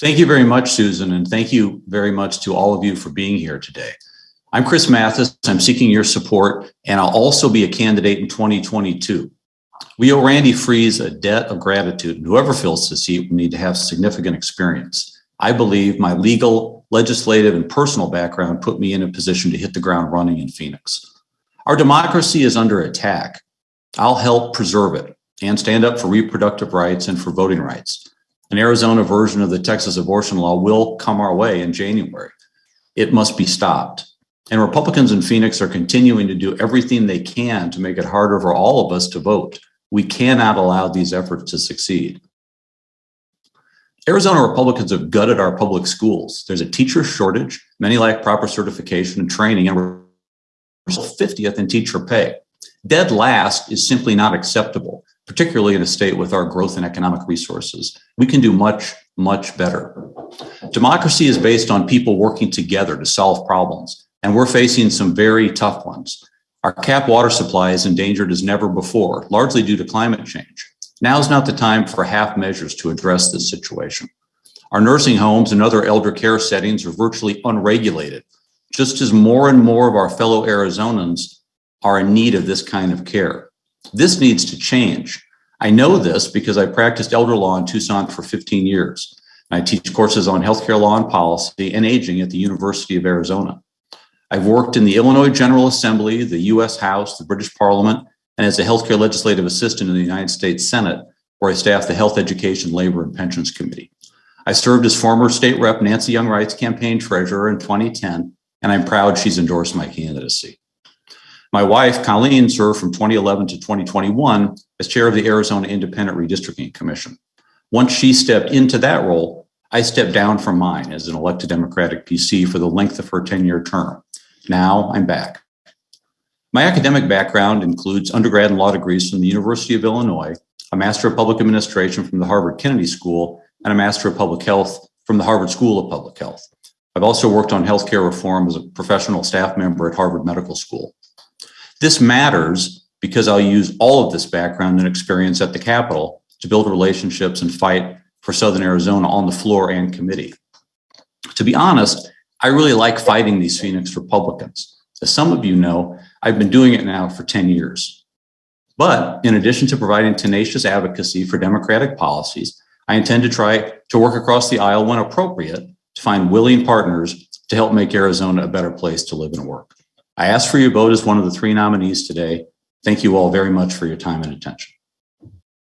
Thank you very much, Susan, and thank you very much to all of you for being here today. I'm Chris Mathis. I'm seeking your support, and I'll also be a candidate in 2022. We owe Randy Friese a debt of gratitude, and whoever fills the seat will need to have significant experience. I believe my legal, legislative, and personal background put me in a position to hit the ground running in Phoenix. Our democracy is under attack. I'll help preserve it and stand up for reproductive rights and for voting rights. An Arizona version of the Texas abortion law will come our way in January. It must be stopped. And Republicans in Phoenix are continuing to do everything they can to make it harder for all of us to vote. We cannot allow these efforts to succeed. Arizona Republicans have gutted our public schools. There's a teacher shortage, many lack proper certification and training, and we're 50th in teacher pay. Dead last is simply not acceptable, particularly in a state with our growth and economic resources. We can do much, much better. Democracy is based on people working together to solve problems, and we're facing some very tough ones. Our cap water supply is endangered as never before, largely due to climate change. Now is not the time for half measures to address this situation. Our nursing homes and other elder care settings are virtually unregulated, just as more and more of our fellow Arizonans are in need of this kind of care. This needs to change. I know this because I practiced elder law in Tucson for 15 years. I teach courses on healthcare law and policy and aging at the University of Arizona. I've worked in the Illinois General Assembly, the US House, the British Parliament, and as a healthcare legislative assistant in the United States Senate, where I staffed the Health, Education, Labor, and Pensions Committee. I served as former state rep Nancy Young Wright's campaign treasurer in 2010, and I'm proud she's endorsed my candidacy. My wife, Colleen, served from 2011 to 2021 as chair of the Arizona Independent Redistricting Commission. Once she stepped into that role, I stepped down from mine as an elected Democratic PC for the length of her 10-year term. Now I'm back. My academic background includes undergrad and law degrees from the University of Illinois, a Master of Public Administration from the Harvard Kennedy School, and a Master of Public Health from the Harvard School of Public Health. I've also worked on healthcare reform as a professional staff member at Harvard Medical School. This matters because I'll use all of this background and experience at the Capitol to build relationships and fight for Southern Arizona on the floor and committee. To be honest, I really like fighting these Phoenix Republicans. As some of you know, I've been doing it now for 10 years. But in addition to providing tenacious advocacy for democratic policies, I intend to try to work across the aisle when appropriate to find willing partners to help make Arizona a better place to live and work. I ask for your vote as one of the three nominees today. Thank you all very much for your time and attention.